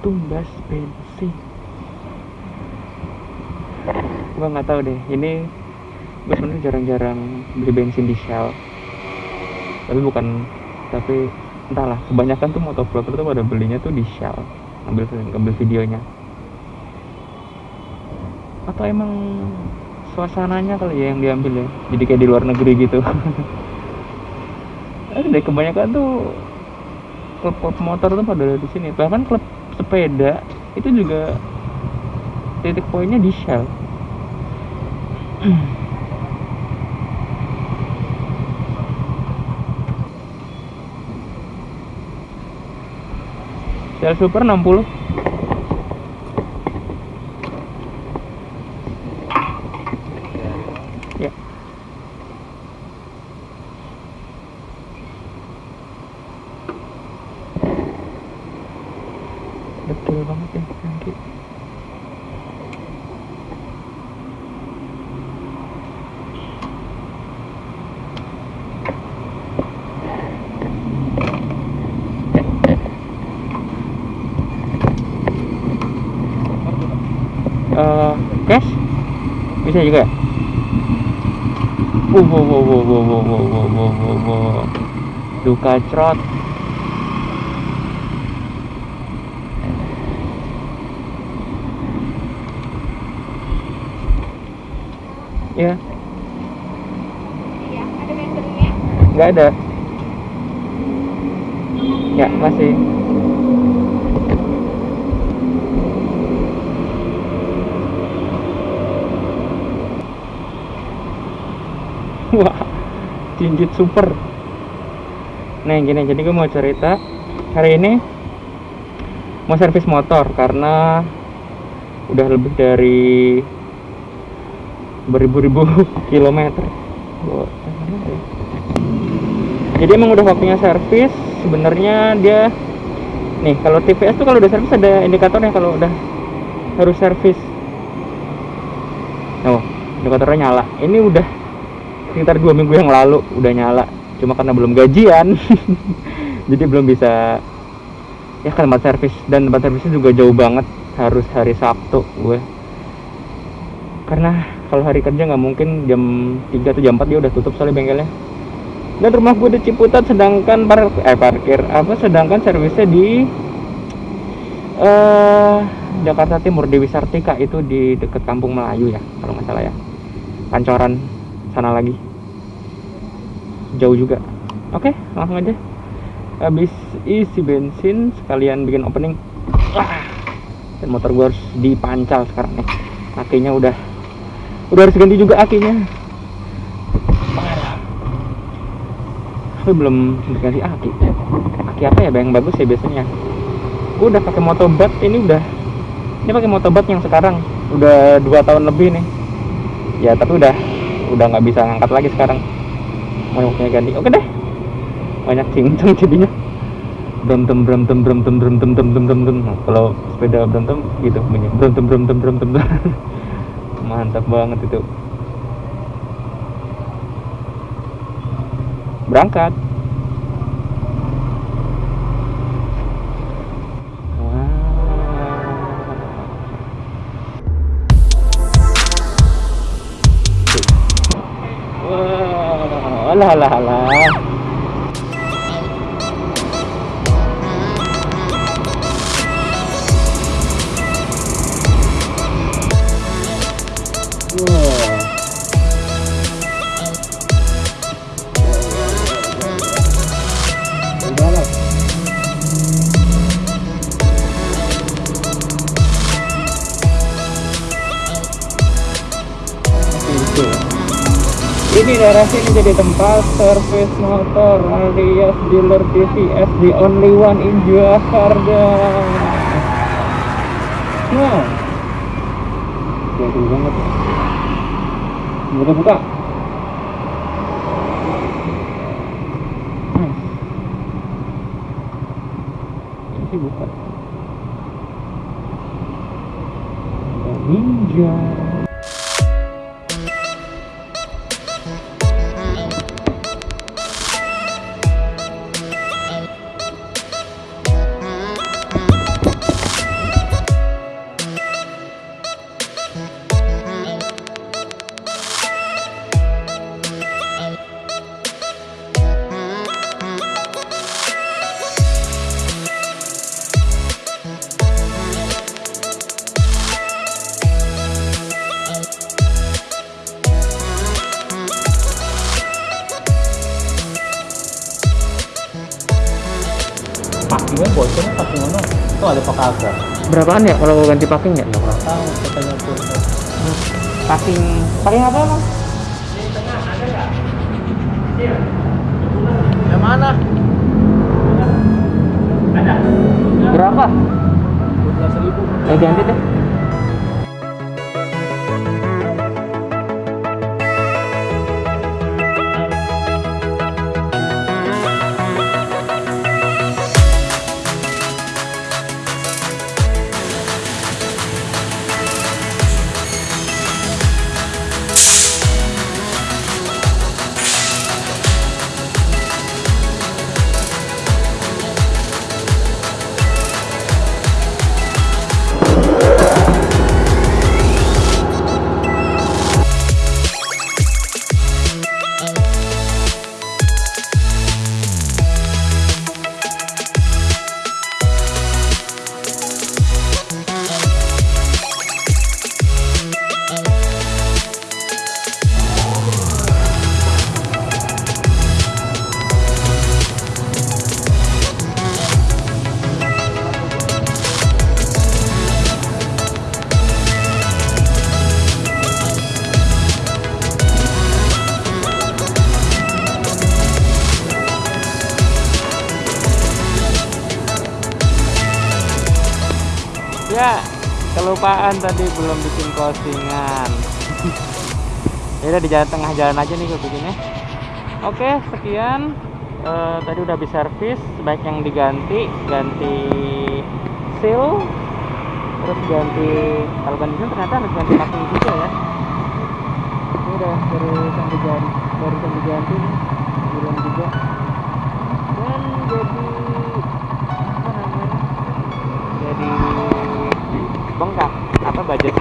tumbas bensin. Gua nggak tahu deh ini gue sebenarnya jarang-jarang beli bensin di Shell tapi bukan tapi entahlah kebanyakan tuh motovlogger tuh pada belinya tuh di Shell ngambil ngambil videonya. Atau emang suasananya kali ya yang diambil ya? Jadi kayak di luar negeri gitu. Ada kebanyakan tuh klub-klub motor tuh pada di sini. Bahkan klub sepeda itu juga titik poinnya di Shell. Shell Super 60 ya betul banget ya Franky Cash bisa juga ya? Wow, wow, wow, wow, wow, wow, wow, wow, wow, wow, wow. Duka trot. Ya, Iya, ada meternya. nggak ada. Ya, masih. Wah, jinjit super. Nah, gini, jadi gue mau cerita hari ini mau servis motor karena udah lebih dari beribu-ribu kilometer. Jadi emang udah waktunya servis. Sebenarnya dia nih kalau TVS tuh kalau udah servis ada indikatornya kalau udah harus servis. Oh, indikatornya nyala. Ini udah sekitar dua minggu yang lalu udah nyala cuma karena belum gajian. Jadi belum bisa ya kan tempat servis. Dan tempat servisnya juga jauh banget harus hari Sabtu gue. Karena kalau hari kerja nggak mungkin jam 3 atau jam 4 dia udah tutup soalnya bengkelnya. Dan rumah gue di Ciputat sedangkan par eh parkir apa sedangkan servisnya di eh Jakarta Timur Dewi Sartika itu di dekat Kampung Melayu ya kalau nggak salah ya. Pancoran sana lagi jauh juga. Oke langsung aja. Habis isi bensin sekalian bikin opening. Wah, dan motor gue harus dipancal sekarang nih. Akinya udah udah harus ganti juga akinya belum diganti aki. Aki apa ya yang bagus ya biasanya. Gue udah pakai motobat ini udah. Ini pakai motobat yang sekarang. Udah dua tahun lebih nih. Ya tapi udah udah nggak bisa ngangkat lagi sekarang mangkoknya ganti. Oke deh. Banyak cincang jadinya. Brentem brentem brentem brentem brentem brentem nah, kalau sepeda brentem gitu bunyi brentem brentem brentem mantap banget itu. Berangkat. 啦了啦了。Daerah sini jadi tempat servis motor alias dealer TVS the only one in Jakarta. Nah, jauh banget. Buka buka. Nice. Ini buka. Ada ninja. packing ono itu ada apa kagak berapaan ya kalau ganti packing ya? Nggak pernah tahu katanya tuh. Packing packing apa bang yang mana? Berapa? 12 ribu. Ya ganti deh ya kelupaan tadi belum bikin closingan ya di jalan tengah jalan aja nih gue bikinnya oke sekian. Eh, tadi udah habis servis baik yang diganti ganti seal terus ganti kalau ganti seal ternyata harus ganti packing juga ya. Ini udah dari yang diganti yang diganti belum juga dan jadi apa namanya jadi bengkak apa budget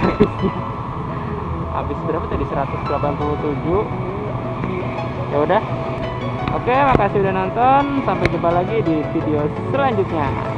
habis berapa tadi? 187 ya udah. Oke makasih udah nonton. Sampai jumpa lagi di video selanjutnya